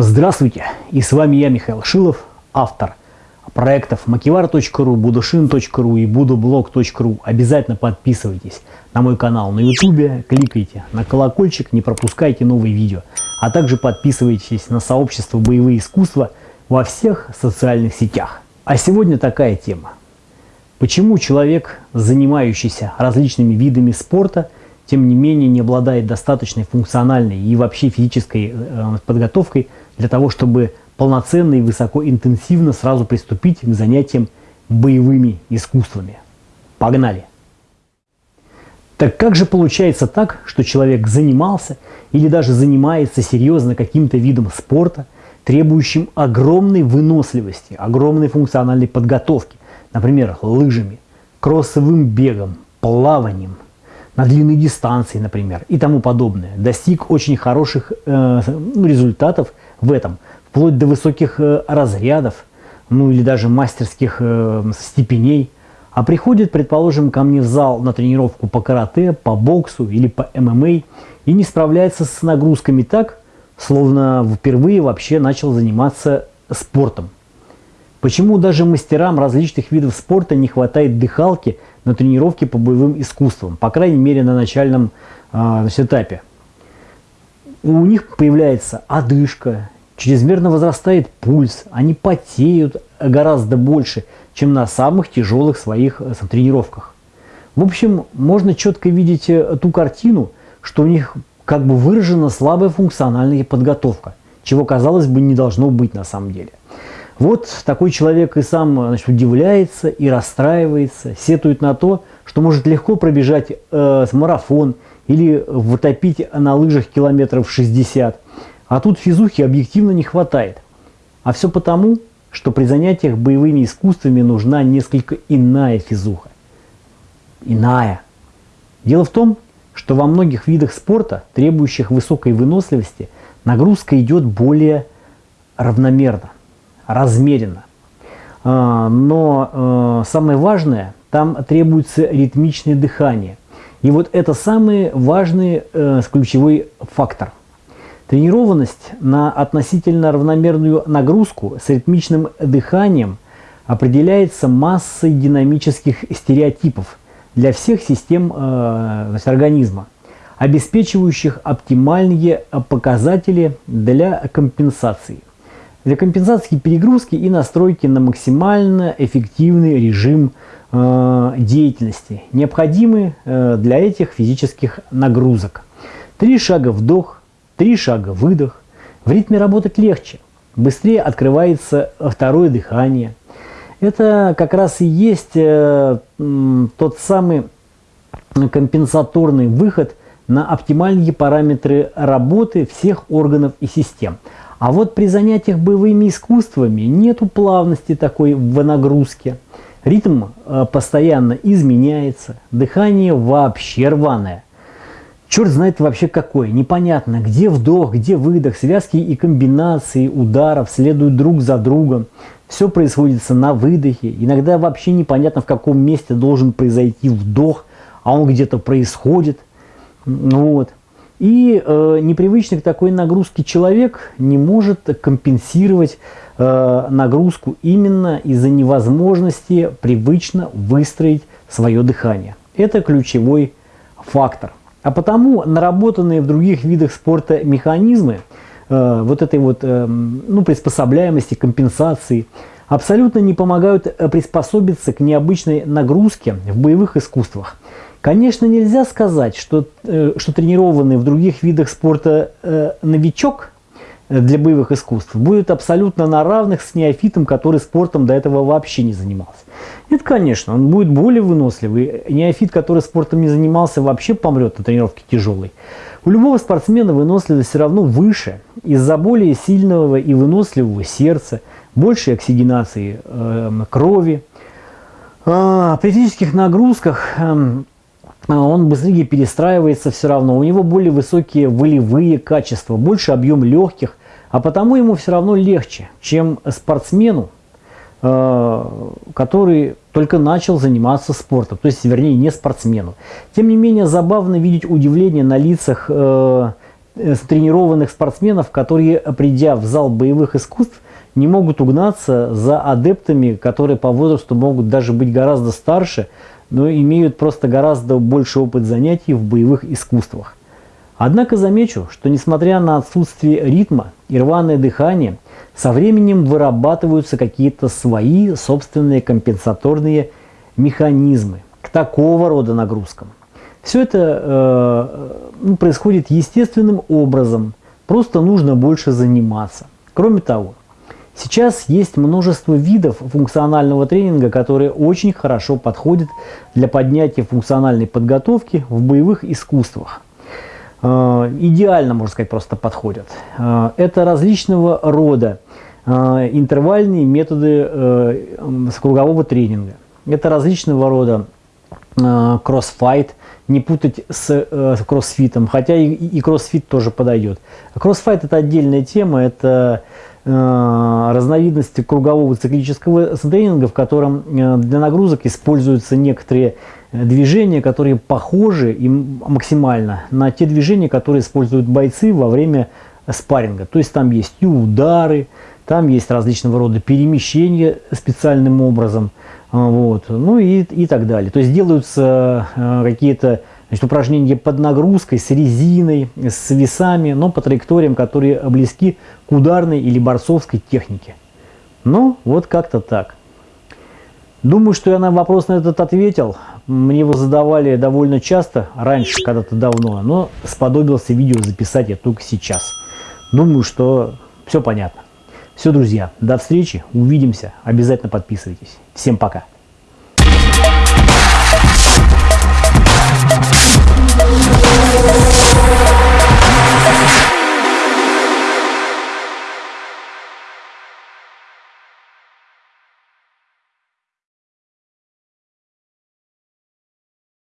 Здравствуйте, и с вами я, Михаил Шилов, автор проектов makivar.ru, budushin.ru и budublog.ru. Обязательно подписывайтесь на мой канал на YouTube, кликайте на колокольчик, не пропускайте новые видео, а также подписывайтесь на сообщество «Боевые искусства» во всех социальных сетях. А сегодня такая тема. Почему человек, занимающийся различными видами спорта, тем не менее не обладает достаточной функциональной и вообще физической э, подготовкой для того, чтобы полноценно и высокоинтенсивно сразу приступить к занятиям боевыми искусствами. Погнали! Так как же получается так, что человек занимался или даже занимается серьезно каким-то видом спорта, требующим огромной выносливости, огромной функциональной подготовки, например, лыжами, кроссовым бегом, плаванием, на длинной дистанции, например, и тому подобное, достиг очень хороших э, ну, результатов в этом, вплоть до высоких э, разрядов, ну или даже мастерских э, степеней, а приходит, предположим, ко мне в зал на тренировку по карате, по боксу или по ММА и не справляется с нагрузками так, словно впервые вообще начал заниматься спортом. Почему даже мастерам различных видов спорта не хватает дыхалки на тренировке по боевым искусствам, по крайней мере на начальном э, этапе? У них появляется одышка, чрезмерно возрастает пульс, они потеют гораздо больше, чем на самых тяжелых своих э, тренировках. В общем, можно четко видеть э, ту картину, что у них как бы выражена слабая функциональная подготовка, чего, казалось бы, не должно быть на самом деле. Вот такой человек и сам значит, удивляется и расстраивается, сетует на то, что может легко пробежать э, марафон или вытопить на лыжах километров 60, а тут физухи объективно не хватает. А все потому, что при занятиях боевыми искусствами нужна несколько иная физуха. Иная. Дело в том, что во многих видах спорта, требующих высокой выносливости, нагрузка идет более равномерно размеренно. А, но а, самое важное, там требуется ритмичное дыхание. И вот это самый важный э, ключевой фактор. Тренированность на относительно равномерную нагрузку с ритмичным дыханием определяется массой динамических стереотипов для всех систем э, организма, обеспечивающих оптимальные показатели для компенсации для компенсации перегрузки и настройки на максимально эффективный режим э, деятельности, необходимый э, для этих физических нагрузок. Три шага вдох, три шага выдох. В ритме работать легче, быстрее открывается второе дыхание. Это как раз и есть э, тот самый компенсаторный выход на оптимальные параметры работы всех органов и систем. А вот при занятиях боевыми искусствами нету плавности такой в нагрузке. Ритм э, постоянно изменяется, дыхание вообще рваное. Черт знает вообще какое, непонятно, где вдох, где выдох, связки и комбинации ударов следуют друг за другом. Все происходит на выдохе, иногда вообще непонятно в каком месте должен произойти вдох, а он где-то происходит. Вот. И э, непривычный к такой нагрузке человек не может компенсировать э, нагрузку именно из-за невозможности привычно выстроить свое дыхание. Это ключевой фактор. А потому наработанные в других видах спорта механизмы э, вот этой вот э, ну, приспособляемости, компенсации абсолютно не помогают э, приспособиться к необычной нагрузке в боевых искусствах. Конечно, нельзя сказать, что, э, что тренированный в других видах спорта э, новичок для боевых искусств будет абсолютно на равных с неофитом, который спортом до этого вообще не занимался. Нет, конечно, он будет более выносливый. Неофит, который спортом не занимался, вообще помрет на тренировке тяжелой. У любого спортсмена выносливость все равно выше из-за более сильного и выносливого сердца, большей оксигенации э, крови. А, при физических нагрузках э, а, он быстрее перестраивается все равно, у него более высокие волевые качества, больше объем легких, а потому ему все равно легче, чем спортсмену, а, который только начал заниматься спортом, то есть, вернее, не спортсмену. Тем не менее, забавно видеть удивление на лицах э, э, тренированных спортсменов, которые, придя в зал боевых искусств, не могут угнаться за адептами, которые по возрасту могут даже быть гораздо старше, но имеют просто гораздо больше опыт занятий в боевых искусствах. Однако замечу, что несмотря на отсутствие ритма и рваное дыхание, со временем вырабатываются какие-то свои собственные компенсаторные механизмы к такого рода нагрузкам. Все это э, ну, происходит естественным образом, просто нужно больше заниматься. Кроме того, сейчас есть множество видов функционального тренинга, которые очень хорошо подходят для поднятия функциональной подготовки в боевых искусствах. Э, идеально, можно сказать, просто подходят. Э, это различного рода э, интервальные методы кругового тренинга. Это различного рода кроссфайт, не путать с кроссфитом, хотя и кроссфит тоже подойдет. Кроссфайт это отдельная тема, это разновидность кругового циклического тренинга, в котором для нагрузок используются некоторые движения, которые похожи и максимально на те движения, которые используют бойцы во время спарринга. То есть там есть и удары, там есть различного рода перемещения специальным образом, вот, ну и, и так далее. То есть делаются какие-то значит, упражнения под нагрузкой, с резиной, с весами, но по траекториям, которые близки к ударной или борцовской технике. Ну, вот как-то так. Думаю, что я на вопрос на этот ответил. Мне его задавали довольно часто, раньше, когда-то давно, но сподобился видео записать я только сейчас. Думаю, что все понятно. Все, друзья, до встречи, увидимся, обязательно подписывайтесь. Всем пока.